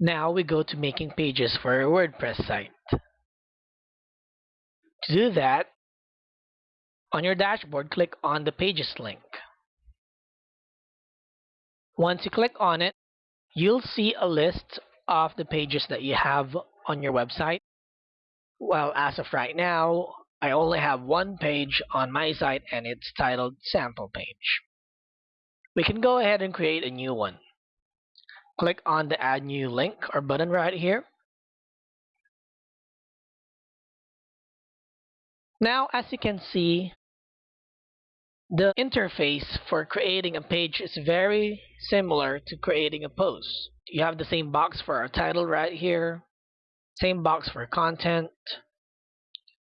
Now we go to making pages for our WordPress site. To do that, on your dashboard, click on the Pages link. Once you click on it, you'll see a list of the pages that you have on your website. Well, as of right now, I only have one page on my site and it's titled Sample Page. We can go ahead and create a new one. Click on the Add New link or button right here. Now, as you can see, the interface for creating a page is very similar to creating a post. You have the same box for our title right here, same box for content,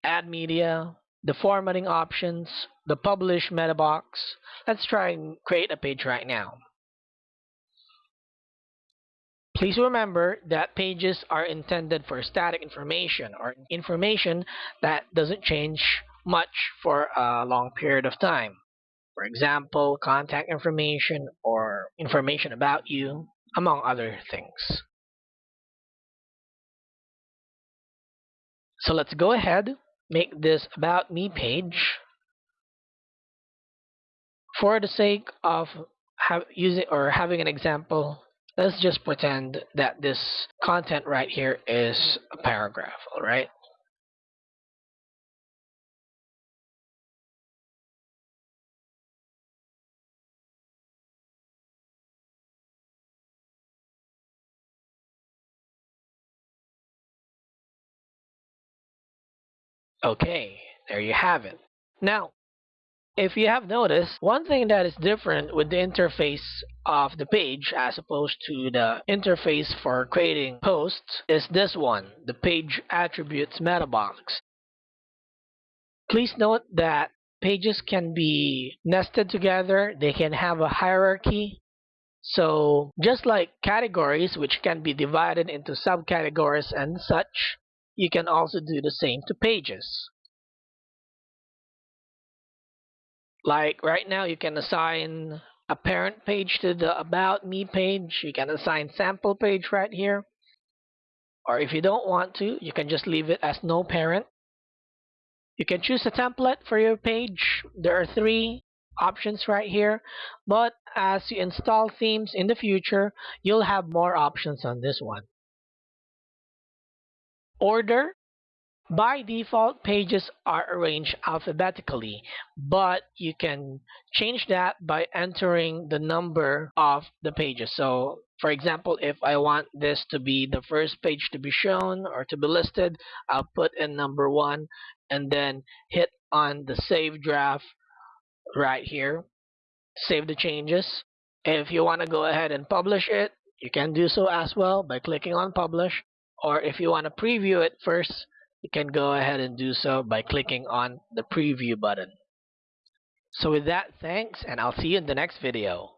add media, the formatting options, the publish meta box. Let's try and create a page right now. Please remember that pages are intended for static information or information that doesn't change much for a long period of time. For example, contact information or information about you, among other things. So let's go ahead, make this About Me page. For the sake of have, using or having an example, let's just pretend that this content right here is a paragraph, alright? Okay, there you have it. Now, if you have noticed, one thing that is different with the interface of the page as opposed to the interface for creating posts is this one, the page attributes meta box. Please note that pages can be nested together, they can have a hierarchy. So just like categories which can be divided into subcategories and such, you can also do the same to pages. Like right now, you can assign a parent page to the About Me page. You can assign sample page right here. Or if you don't want to, you can just leave it as no parent. You can choose a template for your page. There are three options right here. But as you install themes in the future, you'll have more options on this one order. By default, pages are arranged alphabetically, but you can change that by entering the number of the pages. So, for example, if I want this to be the first page to be shown or to be listed, I'll put in number one and then hit on the save draft right here. Save the changes. If you want to go ahead and publish it, you can do so as well by clicking on publish or if you want to preview it first you can go ahead and do so by clicking on the preview button. So with that thanks and I'll see you in the next video